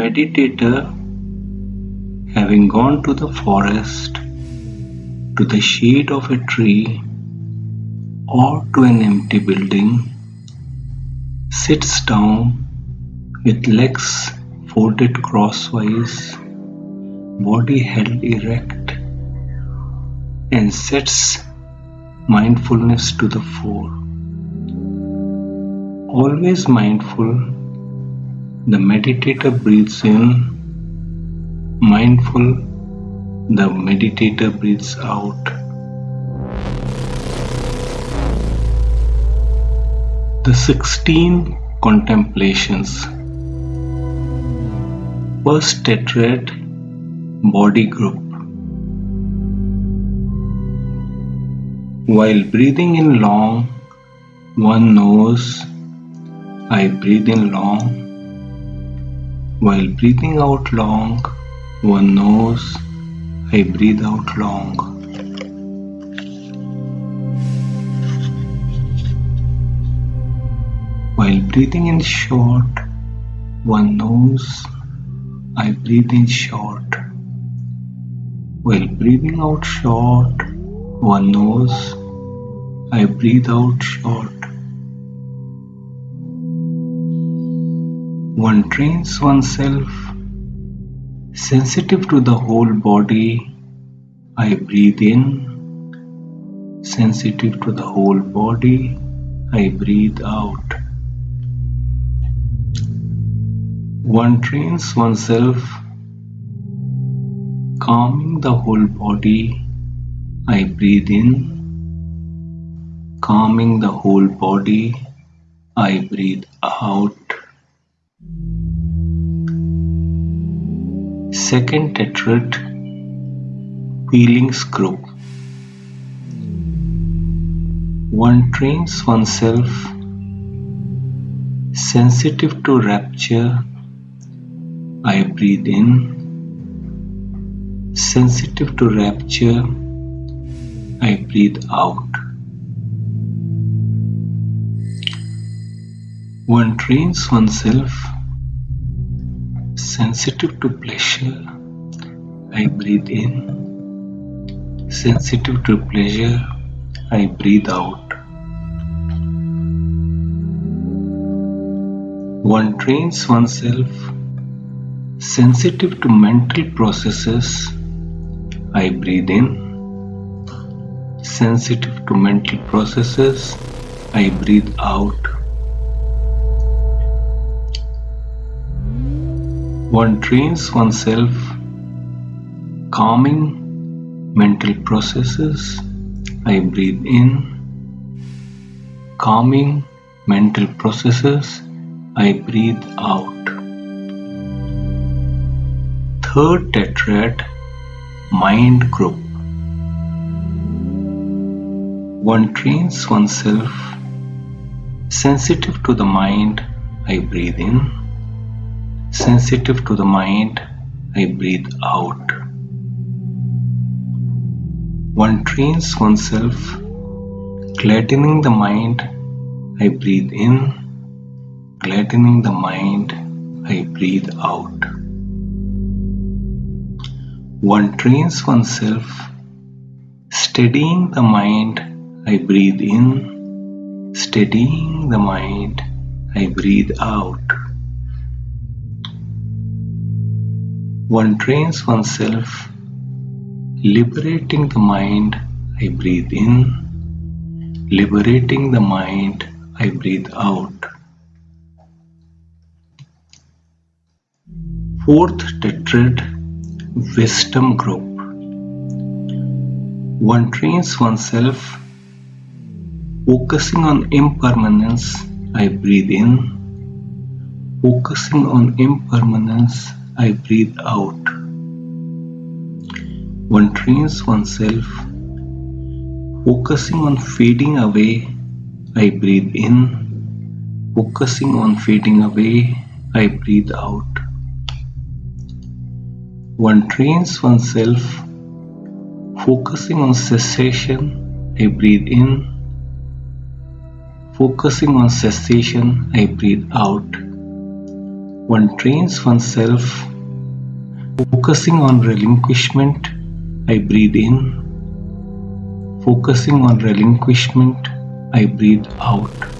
meditator, having gone to the forest, to the shade of a tree, or to an empty building, sits down with legs folded crosswise, body held erect, and sets mindfulness to the fore. Always mindful, the meditator breathes in, mindful, the meditator breathes out. The 16 contemplations. First tetrad body group. While breathing in long, one knows I breathe in long. While breathing out long, one knows I breathe out long. While breathing in short, one knows I breathe in short. While breathing out short, one knows I breathe out short. One trains oneself sensitive to the whole body. I breathe in, sensitive to the whole body. I breathe out. One trains oneself calming the whole body. I breathe in, calming the whole body. I breathe out. Second tetrad feelings group. One trains oneself sensitive to rapture. I breathe in, sensitive to rapture. I breathe out. One trains oneself sensitive to pleasure. I breathe in, sensitive to pleasure. I breathe out. One trains oneself sensitive to mental processes. I breathe in, sensitive to mental processes. I breathe out. One trains oneself calming mental processes. I breathe in, calming mental processes. I breathe out. Third tetrad mind group. One trains oneself sensitive to the mind. I breathe in sensitive to the mind, I breathe out. One trains oneself gladdening the mind, I breathe in, gladdening the mind, I breathe out. One trains oneself steadying the mind, I breathe in, steadying the mind, I breathe out. One trains oneself liberating the mind, I breathe in, liberating the mind, I breathe out. Fourth tetrad wisdom group. One trains oneself focusing on impermanence, I breathe in, focusing on impermanence, I breathe out. One trains oneself focusing on fading away. I breathe in. Focusing on fading away. I breathe out. One trains oneself focusing on cessation. I breathe in. Focusing on cessation. I breathe out one trains oneself focusing on relinquishment I breathe in. Focusing on relinquishment I breathe out